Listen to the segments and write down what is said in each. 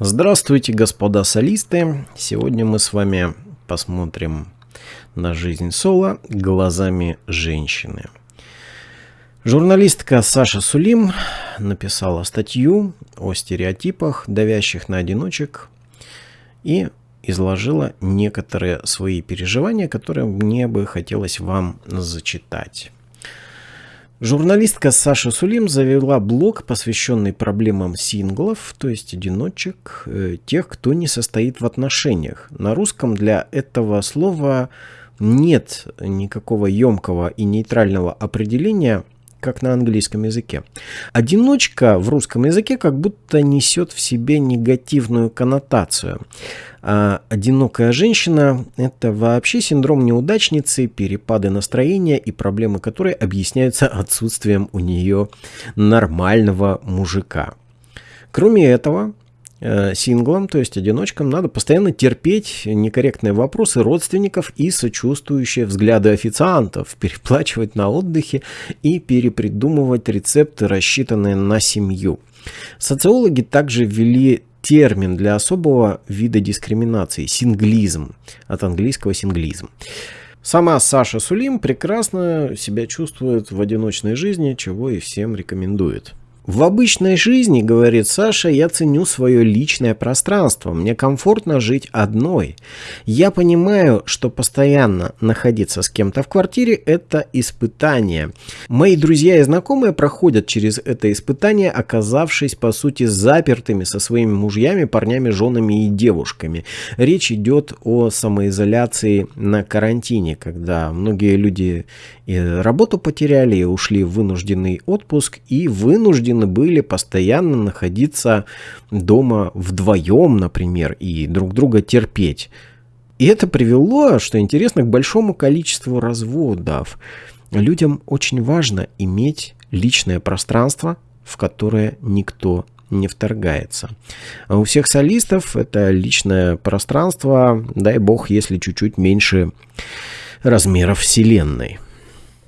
Здравствуйте, господа солисты! Сегодня мы с вами посмотрим на жизнь соло глазами женщины. Журналистка Саша Сулим написала статью о стереотипах, давящих на одиночек, и изложила некоторые свои переживания, которые мне бы хотелось вам зачитать. Журналистка Саша Сулим завела блог, посвященный проблемам синглов, то есть одиночек, э, тех, кто не состоит в отношениях. На русском для этого слова нет никакого емкого и нейтрального определения, как на английском языке. Одиночка в русском языке как будто несет в себе негативную коннотацию. А одинокая женщина – это вообще синдром неудачницы, перепады настроения и проблемы которой объясняются отсутствием у нее нормального мужика. Кроме этого, синглам, то есть одиночкам, надо постоянно терпеть некорректные вопросы родственников и сочувствующие взгляды официантов, переплачивать на отдыхе и перепридумывать рецепты, рассчитанные на семью. Социологи также ввели термин для особого вида дискриминации – синглизм, от английского синглизм. Сама Саша Сулим прекрасно себя чувствует в одиночной жизни, чего и всем рекомендует. В обычной жизни, говорит Саша, я ценю свое личное пространство. Мне комфортно жить одной. Я понимаю, что постоянно находиться с кем-то в квартире – это испытание. Мои друзья и знакомые проходят через это испытание, оказавшись, по сути, запертыми со своими мужьями, парнями, женами и девушками. Речь идет о самоизоляции на карантине, когда многие люди работу потеряли, ушли в вынужденный отпуск, и вынуждены вынуждены были постоянно находиться дома вдвоем, например, и друг друга терпеть. И это привело, что интересно, к большому количеству разводов. Людям очень важно иметь личное пространство, в которое никто не вторгается. А у всех солистов это личное пространство, дай бог, если чуть-чуть меньше размеров Вселенной.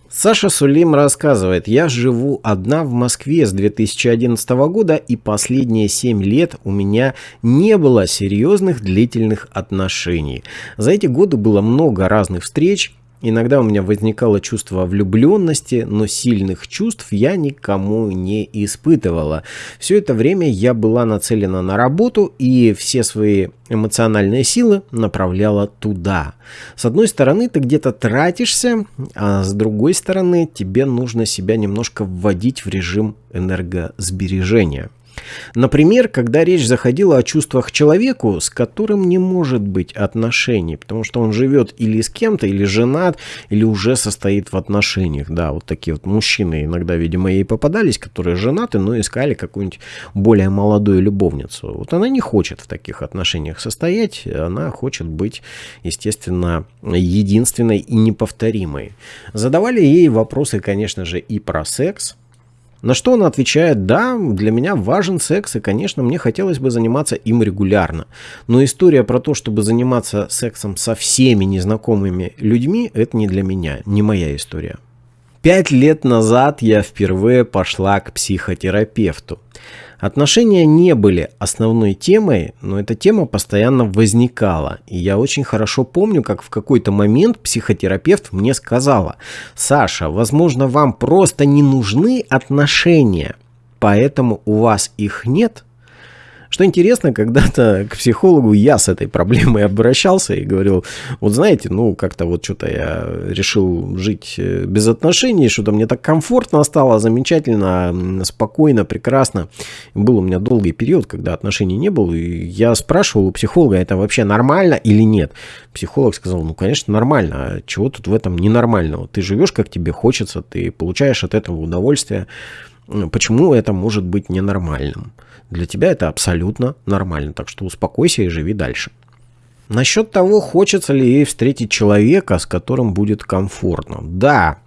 Саша Сулим рассказывает, я живу одна в Москве с 2011 года и последние 7 лет у меня не было серьезных длительных отношений. За эти годы было много разных встреч, Иногда у меня возникало чувство влюбленности, но сильных чувств я никому не испытывала. Все это время я была нацелена на работу и все свои эмоциональные силы направляла туда. С одной стороны, ты где-то тратишься, а с другой стороны, тебе нужно себя немножко вводить в режим энергосбережения. Например, когда речь заходила о чувствах человеку, с которым не может быть отношений, потому что он живет или с кем-то, или женат, или уже состоит в отношениях. Да, вот такие вот мужчины иногда, видимо, ей попадались, которые женаты, но искали какую-нибудь более молодую любовницу. Вот она не хочет в таких отношениях состоять, она хочет быть, естественно, единственной и неповторимой. Задавали ей вопросы, конечно же, и про секс, на что она отвечает, да, для меня важен секс, и, конечно, мне хотелось бы заниматься им регулярно. Но история про то, чтобы заниматься сексом со всеми незнакомыми людьми, это не для меня, не моя история. Пять лет назад я впервые пошла к психотерапевту. Отношения не были основной темой, но эта тема постоянно возникала. И я очень хорошо помню, как в какой-то момент психотерапевт мне сказала, «Саша, возможно, вам просто не нужны отношения, поэтому у вас их нет, что интересно, когда-то к психологу я с этой проблемой обращался и говорил, вот знаете, ну как-то вот что-то я решил жить э, без отношений, что-то мне так комфортно стало, замечательно, спокойно, прекрасно. Был у меня долгий период, когда отношений не было, и я спрашивал у психолога, это вообще нормально или нет. Психолог сказал, ну конечно нормально, а чего тут в этом ненормального? Ты живешь как тебе хочется, ты получаешь от этого удовольствие. Почему это может быть ненормальным? Для тебя это абсолютно нормально, так что успокойся и живи дальше. Насчет того, хочется ли ей встретить человека, с которым будет комфортно. Да,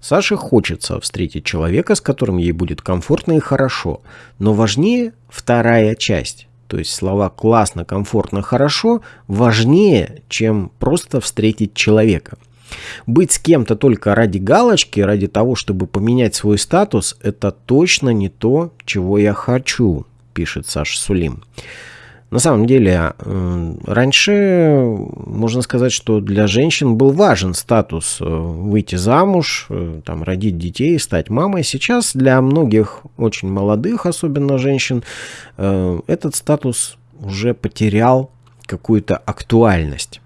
Саше хочется встретить человека, с которым ей будет комфортно и хорошо. Но важнее вторая часть. То есть слова «классно», «комфортно», «хорошо» важнее, чем просто встретить человека. Быть с кем-то только ради галочки, ради того, чтобы поменять свой статус, это точно не то, чего я хочу, пишет Саша Сулим. На самом деле, э, раньше можно сказать, что для женщин был важен статус э, выйти замуж, э, там, родить детей, стать мамой. Сейчас для многих очень молодых, особенно женщин, этот статус уже потерял какую-то актуальность.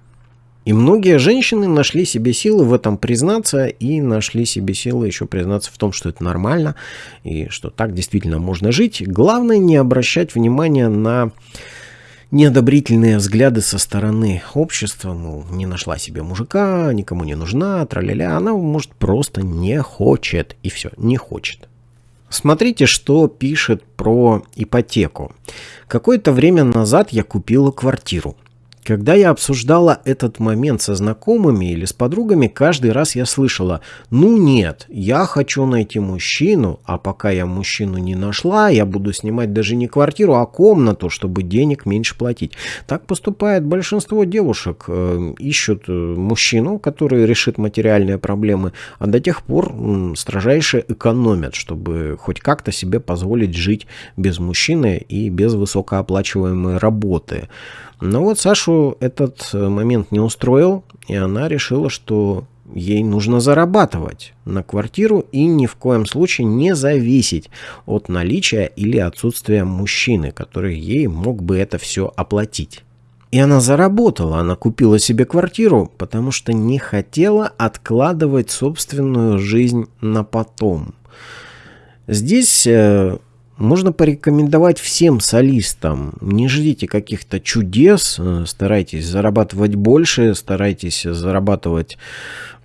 И многие женщины нашли себе силы в этом признаться и нашли себе силы еще признаться в том, что это нормально и что так действительно можно жить. Главное не обращать внимания на неодобрительные взгляды со стороны общества, мол, не нашла себе мужика, никому не нужна, траля-ля, она, может, просто не хочет, и все, не хочет. Смотрите, что пишет про ипотеку. Какое-то время назад я купила квартиру. Когда я обсуждала этот момент со знакомыми или с подругами, каждый раз я слышала, ну нет, я хочу найти мужчину, а пока я мужчину не нашла, я буду снимать даже не квартиру, а комнату, чтобы денег меньше платить. Так поступает большинство девушек. Э, ищут э, мужчину, который решит материальные проблемы, а до тех пор строжайше экономят, чтобы хоть как-то себе позволить жить без мужчины и без высокооплачиваемой работы. Но вот Сашу этот э, момент не устроил, и она решила, что ей нужно зарабатывать на квартиру и ни в коем случае не зависеть от наличия или отсутствия мужчины, который ей мог бы это все оплатить. И она заработала, она купила себе квартиру, потому что не хотела откладывать собственную жизнь на потом. Здесь э, можно порекомендовать всем солистам. Не ждите каких-то чудес, э, старайтесь зарабатывать больше, старайтесь зарабатывать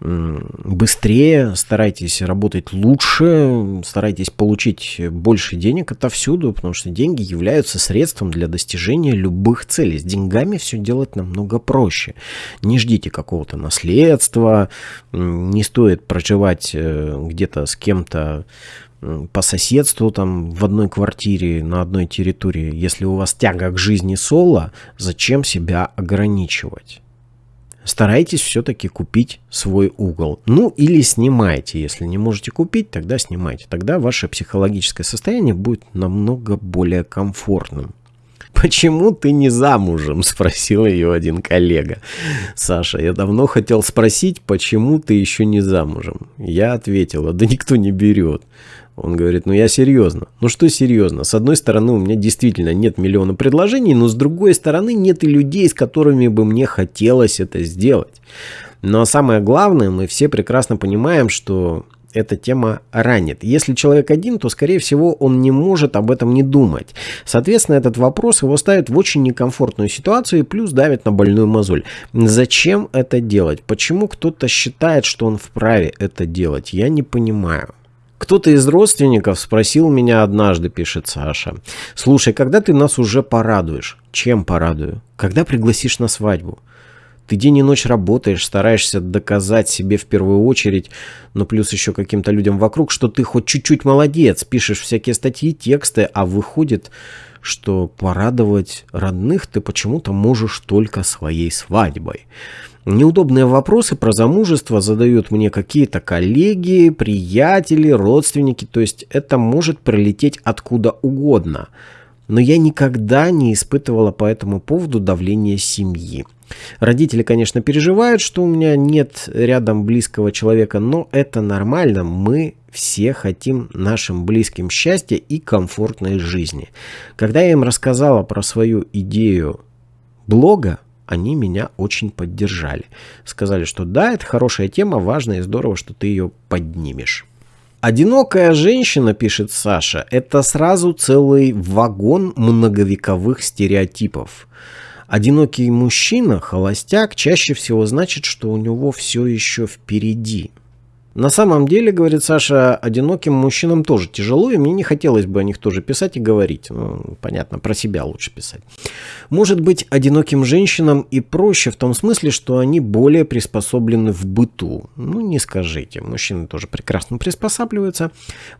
быстрее, старайтесь работать лучше, старайтесь получить больше денег отовсюду, потому что деньги являются средством для достижения любых целей. С деньгами все делать намного проще. Не ждите какого-то наследства, не стоит проживать э, где-то с кем-то по соседству, там, в одной квартире, на одной территории. Если у вас тяга к жизни соло, зачем себя ограничивать? Старайтесь все-таки купить свой угол. Ну или снимайте. Если не можете купить, тогда снимайте. Тогда ваше психологическое состояние будет намного более комфортным. «Почему ты не замужем?» – спросил ее один коллега. «Саша, я давно хотел спросить, почему ты еще не замужем?» Я ответила, «Да никто не берет». Он говорит, ну я серьезно. Ну что серьезно? С одной стороны, у меня действительно нет миллиона предложений, но с другой стороны, нет и людей, с которыми бы мне хотелось это сделать. Но самое главное, мы все прекрасно понимаем, что эта тема ранит. Если человек один, то, скорее всего, он не может об этом не думать. Соответственно, этот вопрос его ставит в очень некомфортную ситуацию и плюс давит на больную мозоль. Зачем это делать? Почему кто-то считает, что он вправе это делать? Я не понимаю. Кто-то из родственников спросил меня однажды, пишет Саша, «Слушай, когда ты нас уже порадуешь?» «Чем порадую?» «Когда пригласишь на свадьбу?» Ты день и ночь работаешь, стараешься доказать себе в первую очередь, но плюс еще каким-то людям вокруг, что ты хоть чуть-чуть молодец, пишешь всякие статьи, тексты, а выходит, что порадовать родных ты почему-то можешь только своей свадьбой. Неудобные вопросы про замужество задают мне какие-то коллеги, приятели, родственники, то есть это может прилететь откуда угодно. Но я никогда не испытывала по этому поводу давления семьи. Родители, конечно, переживают, что у меня нет рядом близкого человека, но это нормально. Мы все хотим нашим близким счастья и комфортной жизни. Когда я им рассказала про свою идею блога, они меня очень поддержали. Сказали, что да, это хорошая тема, важно и здорово, что ты ее поднимешь. Одинокая женщина, пишет Саша, это сразу целый вагон многовековых стереотипов. Одинокий мужчина, холостяк, чаще всего значит, что у него все еще впереди. На самом деле, говорит Саша, одиноким мужчинам тоже тяжело, и мне не хотелось бы о них тоже писать и говорить. Ну, понятно, про себя лучше писать. Может быть, одиноким женщинам и проще в том смысле, что они более приспособлены в быту. Ну, не скажите, мужчины тоже прекрасно приспосабливаются.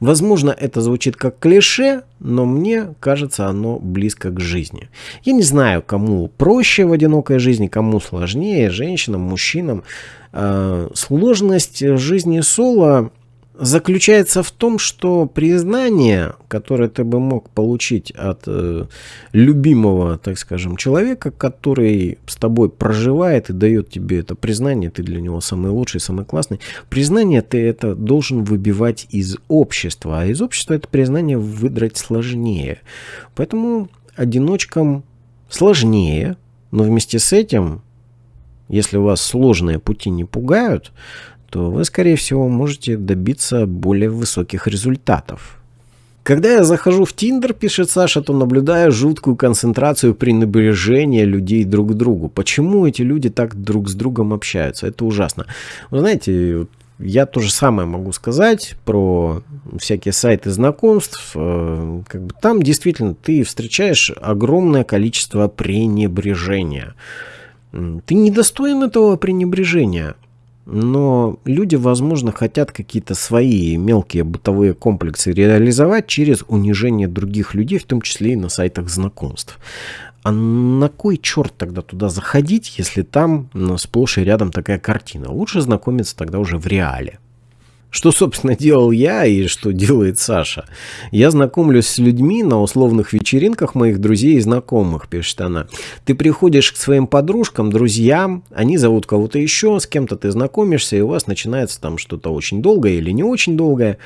Возможно, это звучит как клише, но мне кажется, оно близко к жизни. Я не знаю, кому проще в одинокой жизни, кому сложнее, женщинам, мужчинам. Э, сложность жизни соло заключается в том, что признание, которое ты бы мог получить от э, любимого, так скажем, человека, который с тобой проживает и дает тебе это признание, ты для него самый лучший, самый классный, признание ты это должен выбивать из общества, а из общества это признание выдрать сложнее. Поэтому одиночкам сложнее, но вместе с этим, если у вас сложные пути не пугают, то вы, скорее всего, можете добиться более высоких результатов. Когда я захожу в Тиндер, пишет Саша, то наблюдаю жуткую концентрацию пренебрежения людей друг к другу. Почему эти люди так друг с другом общаются? Это ужасно. Вы знаете, я то же самое могу сказать про всякие сайты знакомств. Э, как бы там действительно ты встречаешь огромное количество пренебрежения. Ты недостоин этого пренебрежения. Но люди, возможно, хотят какие-то свои мелкие бытовые комплексы реализовать через унижение других людей, в том числе и на сайтах знакомств. А на кой черт тогда туда заходить, если там сплошь и рядом такая картина? Лучше знакомиться тогда уже в реале. Что, собственно, делал я и что делает Саша? Я знакомлюсь с людьми на условных вечеринках моих друзей и знакомых, пишет она. Ты приходишь к своим подружкам, друзьям, они зовут кого-то еще, с кем-то ты знакомишься, и у вас начинается там что-то очень долгое или не очень долгое.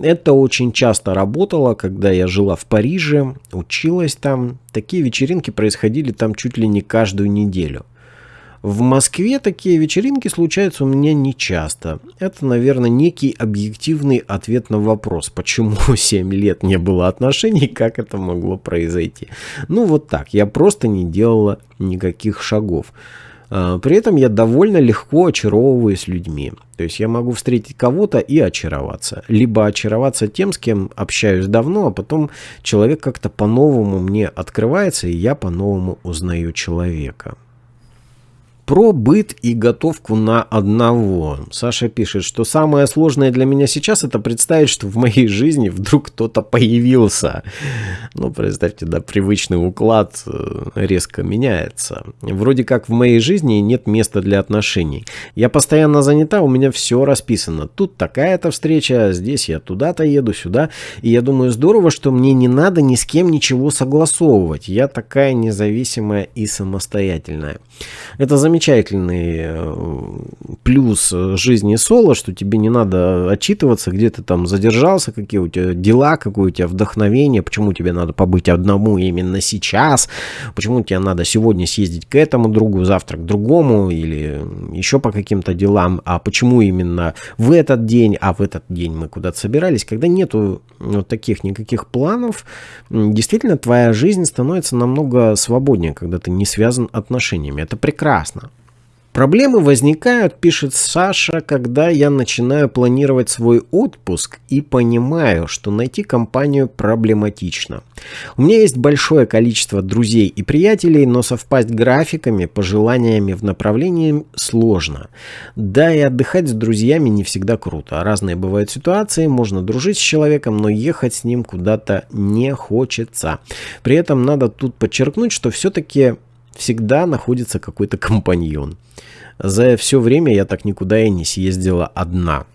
Это очень часто работало, когда я жила в Париже, училась там. Такие вечеринки происходили там чуть ли не каждую неделю. В Москве такие вечеринки случаются у меня не часто. Это, наверное, некий объективный ответ на вопрос, почему 7 лет не было отношений, как это могло произойти. Ну вот так, я просто не делала никаких шагов. А, при этом я довольно легко очаровываюсь людьми. То есть я могу встретить кого-то и очароваться. Либо очароваться тем, с кем общаюсь давно, а потом человек как-то по-новому мне открывается, и я по-новому узнаю человека. Про быт и готовку на одного. Саша пишет, что самое сложное для меня сейчас это представить, что в моей жизни вдруг кто-то появился. Ну, представьте, да, привычный уклад э, резко меняется. Вроде как в моей жизни нет места для отношений. Я постоянно занята, у меня все расписано. Тут такая-то встреча, здесь я туда-то еду, сюда. И я думаю, здорово, что мне не надо ни с кем ничего согласовывать. Я такая независимая и самостоятельная. Это замечательно замечательный э, плюс жизни соло, что тебе не надо отчитываться, где ты там задержался, какие у тебя дела, какое у тебя вдохновение, почему тебе надо побыть одному именно сейчас, почему тебе надо сегодня съездить к этому другу, завтра к другому или еще по каким-то делам, а почему именно в этот день, а в этот день мы куда-то собирались, когда нету вот таких никаких планов, действительно твоя жизнь становится намного свободнее, когда ты не связан отношениями. Это прекрасно. Проблемы возникают, пишет Саша, когда я начинаю планировать свой отпуск и понимаю, что найти компанию проблематично. У меня есть большое количество друзей и приятелей, но совпасть графиками, пожеланиями в направлении сложно. Да и отдыхать с друзьями не всегда круто. Разные бывают ситуации, можно дружить с человеком, но ехать с ним куда-то не хочется. При этом надо тут подчеркнуть, что все-таки всегда находится какой-то компаньон. За все время я так никуда и не съездила одна.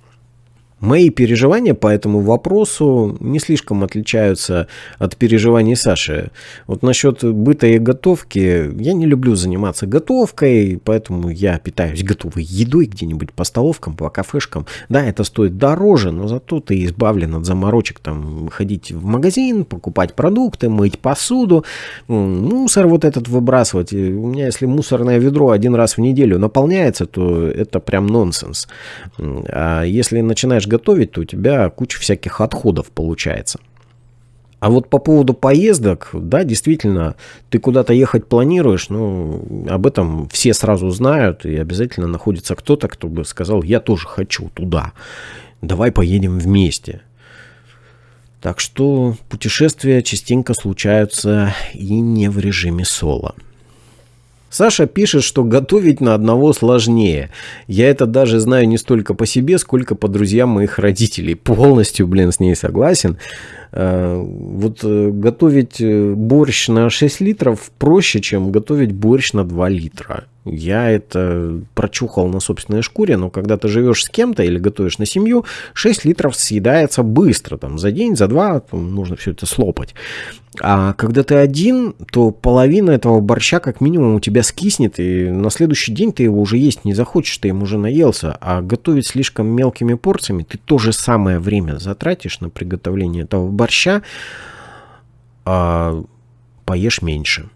Мои переживания по этому вопросу не слишком отличаются от переживаний Саши. Вот насчет быта и готовки, я не люблю заниматься готовкой, поэтому я питаюсь готовой едой где-нибудь по столовкам, по кафешкам. Да, это стоит дороже, но зато ты избавлен от заморочек там ходить в магазин, покупать продукты, мыть посуду, мусор вот этот выбрасывать. У меня если мусорное ведро один раз в неделю наполняется, то это прям нонсенс. А если начинаешь готовить, то у тебя куча всяких отходов получается. А вот по поводу поездок, да, действительно, ты куда-то ехать планируешь, ну, об этом все сразу знают, и обязательно находится кто-то, кто бы сказал, я тоже хочу туда, давай поедем вместе. Так что путешествия частенько случаются и не в режиме соло. Саша пишет, что готовить на одного сложнее. Я это даже знаю не столько по себе, сколько по друзьям моих родителей. Полностью, блин, с ней согласен. Э, вот э, готовить э, борщ на 6 литров проще, чем готовить борщ на 2 литра. Я это прочухал на собственной шкуре, но когда ты живешь с кем-то или готовишь на семью, 6 литров съедается быстро, там, за день, за два нужно все это слопать. А когда ты один, то половина этого борща как минимум у тебя скиснет, и на следующий день ты его уже есть не захочешь, ты им уже наелся. А готовить слишком мелкими порциями, ты то же самое время затратишь на приготовление этого борща, а поешь меньше.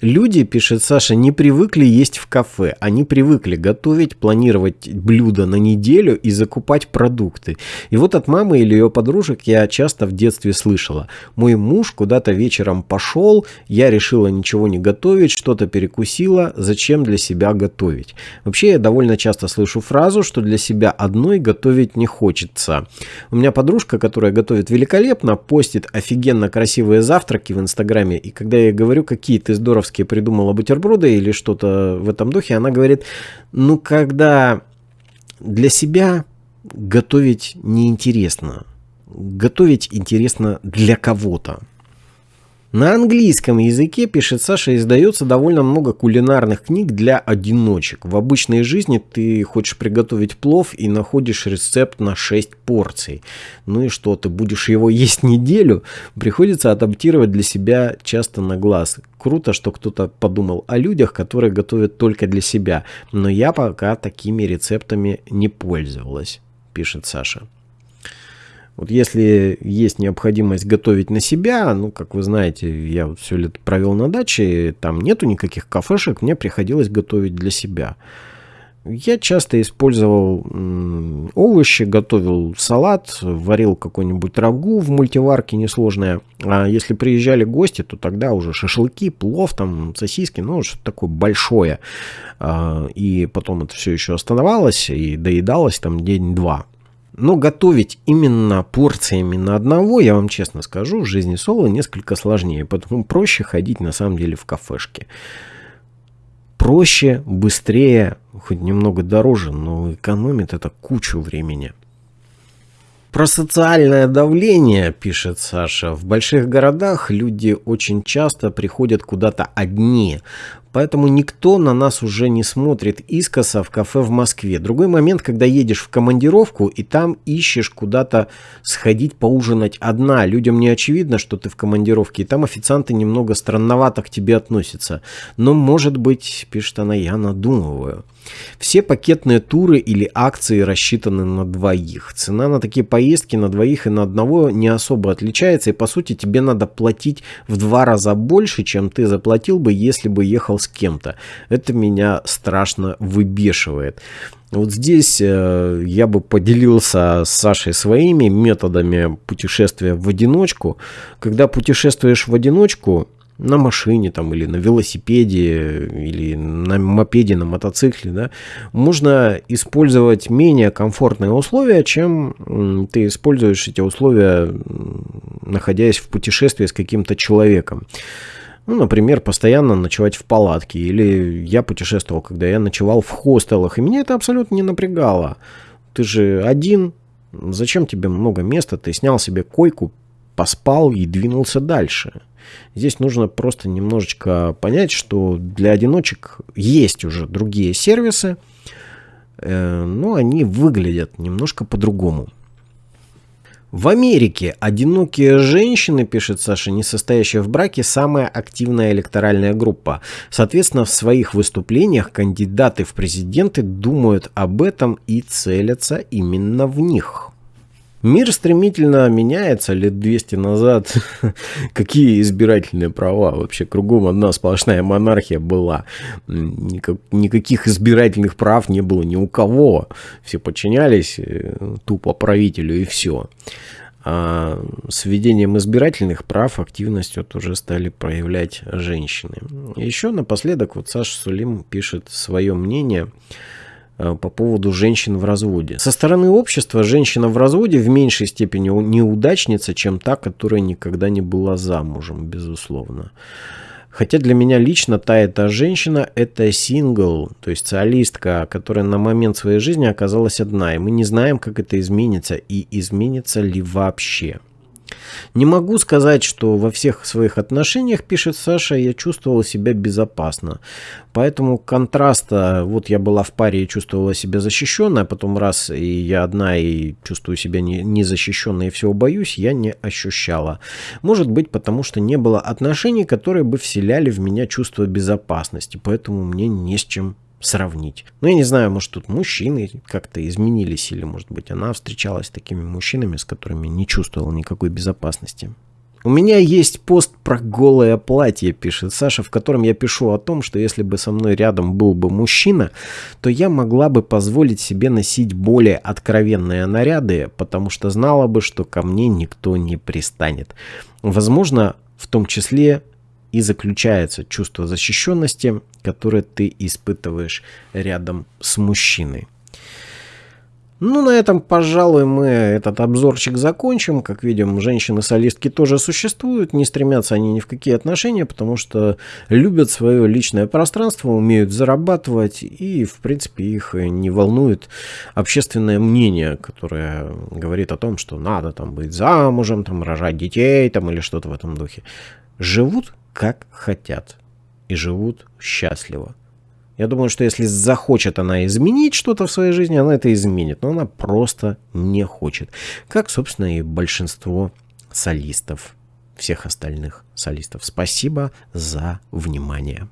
Люди, пишет Саша, не привыкли есть в кафе. Они привыкли готовить, планировать блюда на неделю и закупать продукты. И вот от мамы или ее подружек я часто в детстве слышала. Мой муж куда-то вечером пошел, я решила ничего не готовить, что-то перекусила, зачем для себя готовить. Вообще я довольно часто слышу фразу, что для себя одной готовить не хочется. У меня подружка, которая готовит великолепно, постит офигенно красивые завтраки в инстаграме. И когда я говорю, какие ты здорово Жириновский придумала бутерброды или что-то в этом духе, она говорит, ну, когда для себя готовить неинтересно, готовить интересно для кого-то. На английском языке, пишет Саша, издается довольно много кулинарных книг для одиночек. В обычной жизни ты хочешь приготовить плов и находишь рецепт на 6 порций. Ну и что, ты будешь его есть неделю? Приходится адаптировать для себя часто на глаз. Круто, что кто-то подумал о людях, которые готовят только для себя. Но я пока такими рецептами не пользовалась, пишет Саша. Вот если есть необходимость готовить на себя, ну, как вы знаете, я все лето провел на даче, там нету никаких кафешек, мне приходилось готовить для себя. Я часто использовал овощи, готовил салат, варил какой-нибудь рагу в мультиварке несложное. А если приезжали гости, то тогда уже шашлыки, плов, там, сосиски, ну, что-то такое большое. А, и потом это все еще оставалось и доедалось там день-два. Но готовить именно порциями на одного, я вам честно скажу, в жизни соло несколько сложнее. Поэтому проще ходить на самом деле в кафешке. Проще, быстрее, хоть немного дороже, но экономит это кучу времени. Про социальное давление, пишет Саша, в больших городах люди очень часто приходят куда-то одни, поэтому никто на нас уже не смотрит искоса в кафе в Москве. Другой момент, когда едешь в командировку и там ищешь куда-то сходить поужинать одна. Людям не очевидно, что ты в командировке, и там официанты немного странновато к тебе относятся. Но, может быть, пишет она, я надумываю. Все пакетные туры или акции рассчитаны на двоих. Цена на такие поездки на двоих и на одного не особо отличается, и по сути тебе надо платить в два раза больше, чем ты заплатил бы, если бы ехал с кем-то. Это меня страшно выбешивает. Вот здесь э, я бы поделился с Сашей своими методами путешествия в одиночку. Когда путешествуешь в одиночку, на машине там или на велосипеде или на мопеде, на мотоцикле, да, можно использовать менее комфортные условия, чем ты используешь эти условия, находясь в путешествии с каким-то человеком. Ну, например, постоянно ночевать в палатке. Или я путешествовал, когда я ночевал в хостелах, и меня это абсолютно не напрягало. Ты же один, зачем тебе много места? Ты снял себе койку, поспал и двинулся дальше. Здесь нужно просто немножечко понять, что для одиночек есть уже другие сервисы, э, но они выглядят немножко по-другому. В Америке одинокие женщины, пишет Саша, не состоящие в браке, самая активная электоральная группа. Соответственно, в своих выступлениях кандидаты в президенты думают об этом и целятся именно в них. Мир стремительно меняется лет 200 назад. Какие избирательные права? Вообще кругом одна сплошная монархия была. Никак, никаких избирательных прав не было ни у кого. Все подчинялись э, тупо правителю и все. А с введением избирательных прав активность вот уже стали проявлять женщины. Еще напоследок вот Саша Сулим пишет свое мнение – по поводу женщин в разводе. Со стороны общества женщина в разводе в меньшей степени неудачница, чем та, которая никогда не была замужем, безусловно. Хотя для меня лично та эта женщина – это сингл, то есть солистка, которая на момент своей жизни оказалась одна, и мы не знаем, как это изменится и изменится ли вообще. Не могу сказать, что во всех своих отношениях, пишет Саша, я чувствовала себя безопасно. Поэтому контраста, вот я была в паре и чувствовала себя защищенной, а потом раз и я одна и чувствую себя незащищенной не и всего боюсь, я не ощущала. Может быть, потому что не было отношений, которые бы вселяли в меня чувство безопасности, поэтому мне не с чем сравнить. Ну, я не знаю, может, тут мужчины как-то изменились, или, может быть, она встречалась с такими мужчинами, с которыми не чувствовала никакой безопасности. У меня есть пост про голое платье, пишет Саша, в котором я пишу о том, что если бы со мной рядом был бы мужчина, то я могла бы позволить себе носить более откровенные наряды, потому что знала бы, что ко мне никто не пристанет. Возможно, в том числе и заключается чувство защищенности, которое ты испытываешь рядом с мужчиной. Ну, на этом, пожалуй, мы этот обзорчик закончим. Как видим, женщины-солистки тоже существуют. Не стремятся они ни в какие отношения, потому что любят свое личное пространство, умеют зарабатывать, и, в принципе, их не волнует общественное мнение, которое говорит о том, что надо там быть замужем, там рожать детей, там или что-то в этом духе. Живут как хотят и живут счастливо. Я думаю, что если захочет она изменить что-то в своей жизни, она это изменит. Но она просто не хочет. Как, собственно, и большинство солистов, всех остальных солистов. Спасибо за внимание.